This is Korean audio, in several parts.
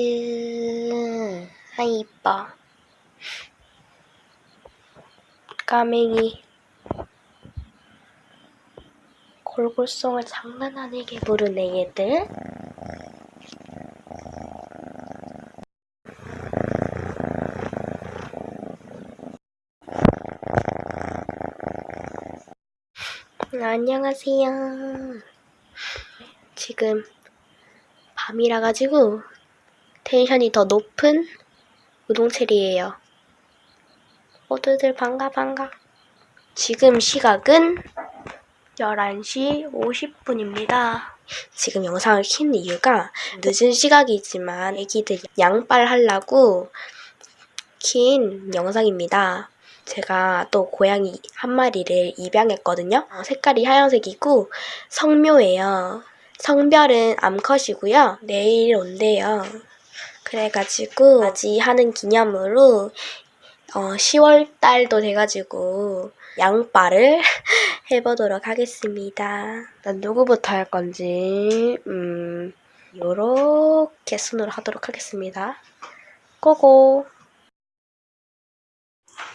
치즈. 아, 이뻐. 까맹이. 골골송을 장난 아니게 부르네, 얘들. 안녕하세요. 지금 밤이라 가지고 텐션이 더 높은 우동체리예요. 모두들 반가 반가. 지금 시각은 11시 50분입니다. 지금 영상을 킨 이유가 늦은 시각이지만 애기들 양빨 하려고 킨 영상입니다. 제가 또 고양이 한 마리를 입양했거든요. 어, 색깔이 하얀색이고 성묘예요. 성별은 암컷이고요. 내일 온대요. 그래가지고 맞이하는 기념으로 어, 10월 달도 돼가지고 양빨을 해보도록 하겠습니다. 난 누구부터 할 건지 음 요렇게 순으로 하도록 하겠습니다. 고고!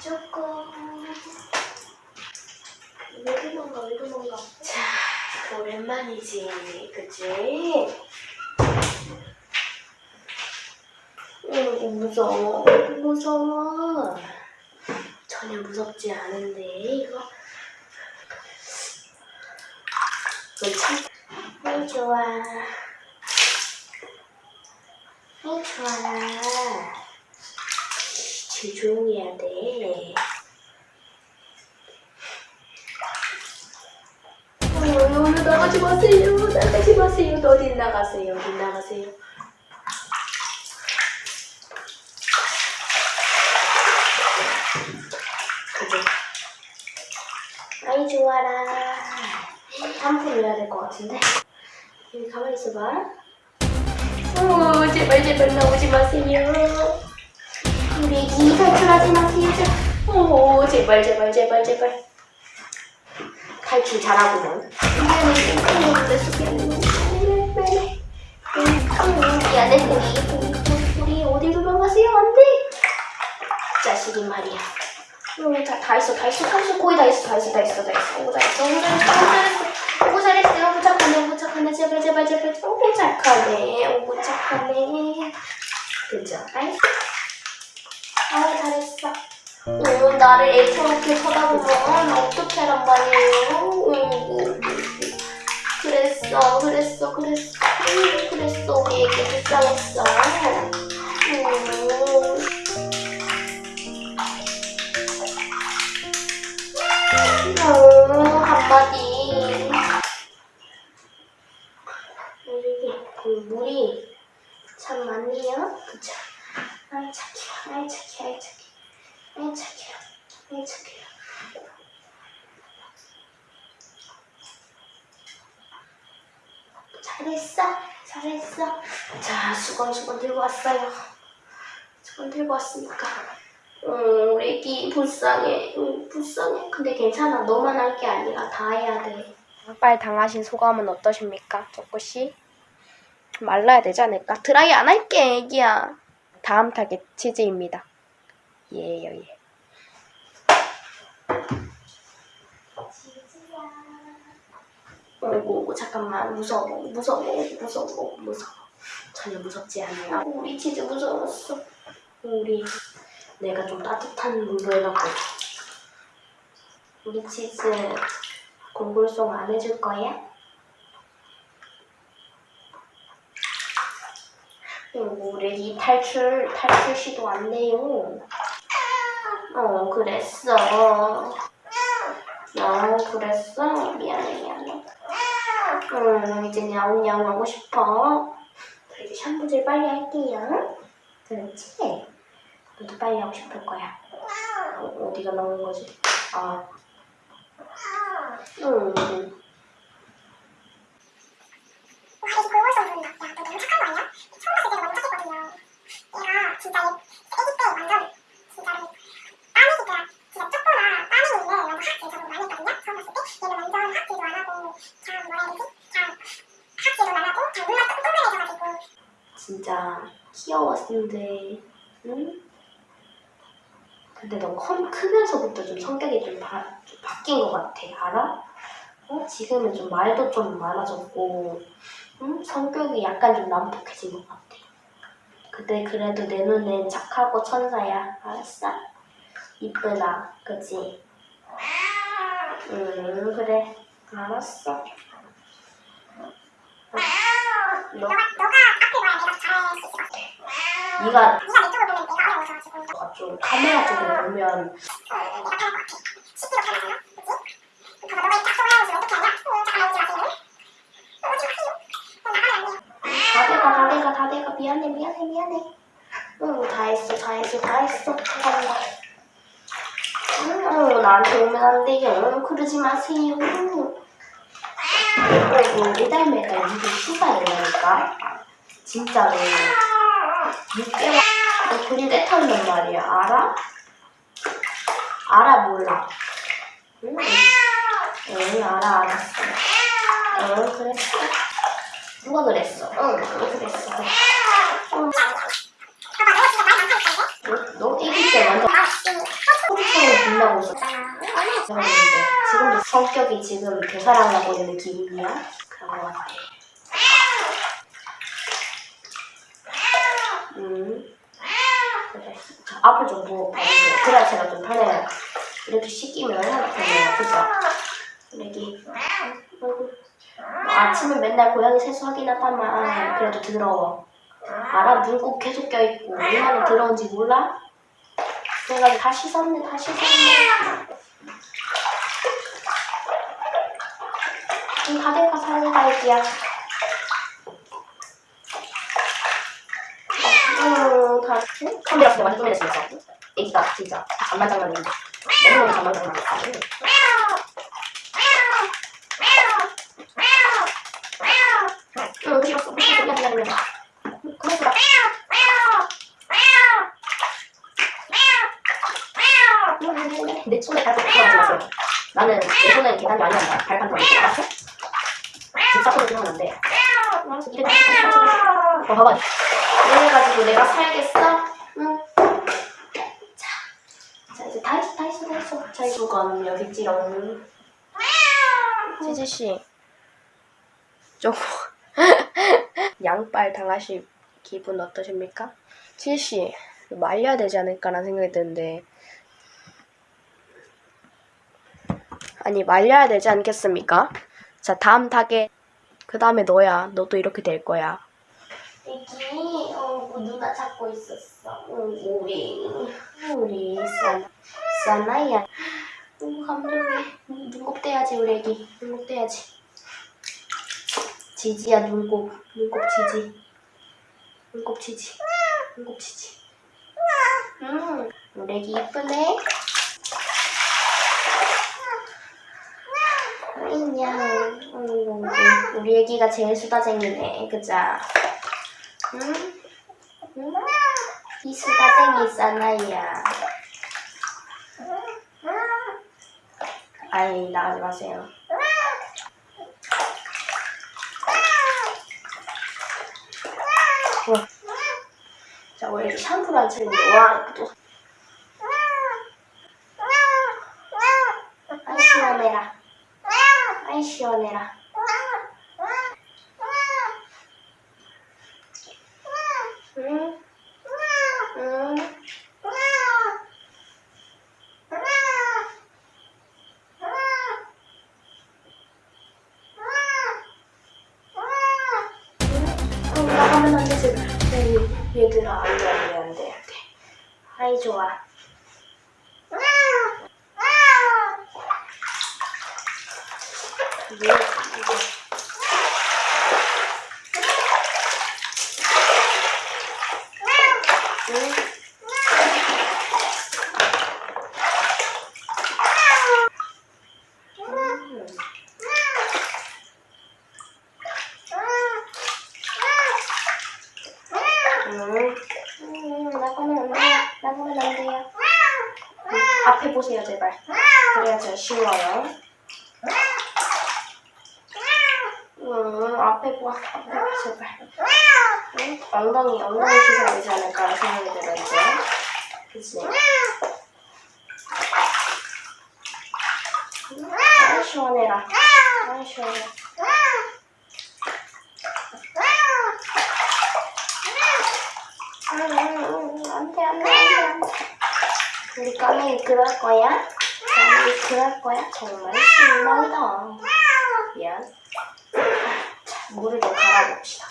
조금 왜 도망가 왜 도망가 자 오랜만이지 그치? 응 무서워 무서워 전혀 무섭지 않은데 이거 괜찮 아이 좋아 아이 좋아 제일 조용히 해야 돼. 어, 나가지 마세요. 나가지 마세요. 어디 나가세요. 어디 나가세요. 그죠? 아이 좋아라. 한푼 넣어야 될 것 같은데. 여기 가만히 있어봐. 어, 제발 제발 나오지 마세요. 우리 애기 탈출하지 마세요. 오 제발 제발 제발 제발. 탈출 잘하구먼. 미안해 속에 빨리 미안해 우리 우리 어디 도망가세요 안돼. 자식이 말이야. 응, 다, 다 있어, 다 있어, 다 있어, 거의 다 있어, 다 있어, 다 있어, 다 있어, 오, 다 있어, 오, 잘했어, 오, 잘했어, 오, 잘했어, 오, 착하네, 오, 착하네, 제발, 제발, 제발, 오, 착하네, 오, 착하네. 그죠? 알았어. 아 잘했어. 어, 나를 애처롭게 쳐다보면 어떻게 하란 말이에요? 어, 그랬어, 그랬어, 그랬어, 음, 그랬어. 우리 애기 불쌍했어. 잘했어, 잘했어. 자, 수건 수건 들고 왔어요. 수건 들고 왔으니까. 음, 우리 애기 불쌍해, 음, 불쌍해. 근데 괜찮아, 너만 할 게 아니라 다 해야 돼. 빨 당하신 소감은 어떠십니까, 조코씨? 말라야 되지 않을까? 드라이 안 할게, 애기야. 다음 타겟 치즈입니다. 예요, 예. 어이구, 잠깐만. 무서워, 무서워, 무서워, 무서워. 전혀 무섭지 않아요. 우리 치즈 무서웠어. 우리, 내가 좀 따뜻한 물로 해갖고. 우리 치즈 골골송 안 해줄 거야? 애기 탈출, 탈출 시도 안 내요. 어, 그랬어. 어, 그랬어? 미안해, 미안해. 응, 이제 야옹야옹 하고 싶어. 이제 샴푸질 빨리 할게요. 그렇지? 너도 빨리 하고 싶을 거야. 어, 어디가 나온 거지? 아. 응. 와, 이거 골골송 부 진짜 귀여웠는데, 응? 근데 넌컴 크면서부터 좀 성격이 좀, 바, 좀 바뀐 것 같아, 알아? 어? 지금은 좀 말도 좀 많아졌고, 응? 성격이 약간 좀 난폭해진 것 같아. 근데 그래도 내 눈엔 착하고 천사야. 알았어? 이쁘다. 그치? 응, 그래. 알았어. 너, 너가 너가 앞에 봐야 내가 잘할 수 같아. 네가 네가 내 쪽을 보면 내가 너 너가 좀 카메라 쪽으로 보면 내가 편할 것 같아. 10kg 편하잖아, 그치? 봐봐, 너가 딱 올라오시면 어떻게 하냐? 어, 잠깐만 오지 마세요. 어, 오지 마세요. 어. 다 돼가 다 돼가 다 돼가 미안해 미안해 미안해 응다 했어 다 했어 다 했어 감사합 응, 나한테 오면 안 돼요 응, 그러지 마세요. 응. 그리고 매달 매달 이게 휴가 이러니까? 진짜로. 6개월 너 그리 때 탄단 말이야. 알아? 알아 몰라. 응, 응 알아 알았어. 응 그랬어. 누가 그랬어? 응, 그랬어? 응. 너, 너 애기 때 완전 빛나고. 얼마나 그랬는데 지금도 성격이 지금 되살아나고 있는 기분이야? 그런 것 같아. 음. 앞을 좀 보고 봐주세요. 그래야 제가 좀 편해요. 이렇게 씻기면 편해요. 그죠? 애기. 아이고. 아침에 맨날 고양이 세수하긴 하다만 그래도 더러워. 알아? 물꼭 계속 껴있고 얼마나 더러운지 몰라? 내가 다 씻었네 다 씻었네 응, 다 돼가 살려가 애기야 응, 다, 응? 카메라 진짜 완전 쪼매졌어 애기가 진짜 장난장난인데 너무너무 장난장난이야 응, 싫었어 미안 미안 미안 그만 둬라 내 손에 발톱 들어가지 마세요. 손은 계단이 아니란다. 발판 더 이렇게 안 돼. 알았어, 이래 어, 봐봐. 이래가지고 내가 살겠어? 응. 자, 자 이제 다 했어, 다 했어, 다 했어. 자, 이건 여기 찌렁. 치즈 씨, 조금 양빨 당하실 기분 어떠십니까? 치즈 씨 말려야 되지 않을까라는 생각이 드는데 아니 말려야 되지 않겠습니까? 자 다음 타겟 그 다음에 너야 너도 이렇게 될 거야 애기, 어, 누가 찾고 있었어? 응, 우리, 우리 사나, 사나야. 응, 감동해. 눈곱 떼야지, 우리 애기. 눈곱 떼야지. 지지야, 눈곱. 눈곱 지지. 눈곱 지지. 눈곱 지지. 응, 우리 애기 이쁘네. 인양. 응, 우리 애기가 제일 수다쟁이네. 그자? 응? 응? 이 수다쟁이 사나이야. 아이, 나가지 마세요. 우와. 자, 우리 샴푸를 안 치는데, 와, 또. 아이, 시원해라. 아이, 시원해라. 응? 응? 응, 나가면 안 되지. 얘, 얘들아, 안 돼, 안 돼, 안 돼, 안 돼. 아이, 좋아. 이게? 음. 음, 음. 음, 앞에 보세요, 제발. 그래야 저 쉬워요. 앞에 봐, 제발. 응? 엉덩이, 엉덩이 씻어야 되지 않을까 생각이 들어, 이제. 그치? 아, 시원해라. 아, 시원해. 우리 까맹이 그럴 거야? 까맹이 그럴 거야? 정말 실망이다. 미안. 자, 물을 좀 갈아봅시다.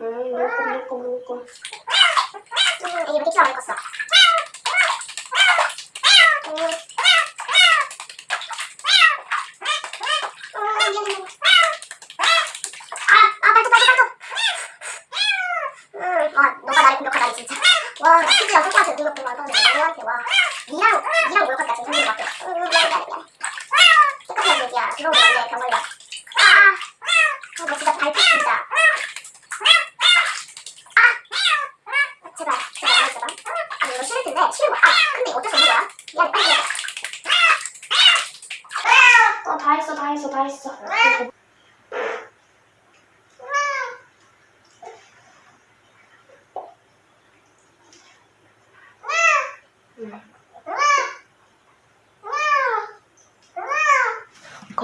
음, 물고, 물고, 물고. 이렇게 치마 안 껐어. 음. 아, 아, 발톱, 발톱, 발톱. 음, 와, 너가 나를 공격하다니 진짜. 와, 나 진짜 속한테 공격만 하는데 너한테 와. 니랑 니랑 목욕하다 지금 생긴 것 같아. 음, 미안해, 미안해, 미안해. 아, 아, 아. 아, 이거. 아. 어, 다 했어, 다 했어.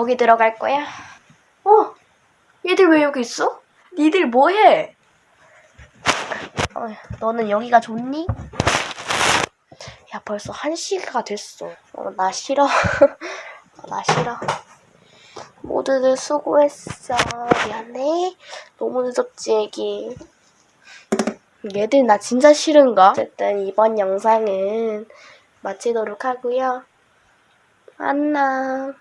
거기 들어갈 거야? 어? 얘들 왜 여기 있어? 니들 뭐해? 어, 너는 여기가 좋니? 야 벌써 한 시가 됐어. 어, 나 싫어. 어, 나 싫어. 모두들 수고했어. 미안해. 너무 늦었지 애기. 얘들 나 진짜 싫은가? 어쨌든 이번 영상은 마치도록 하고요. 안녕.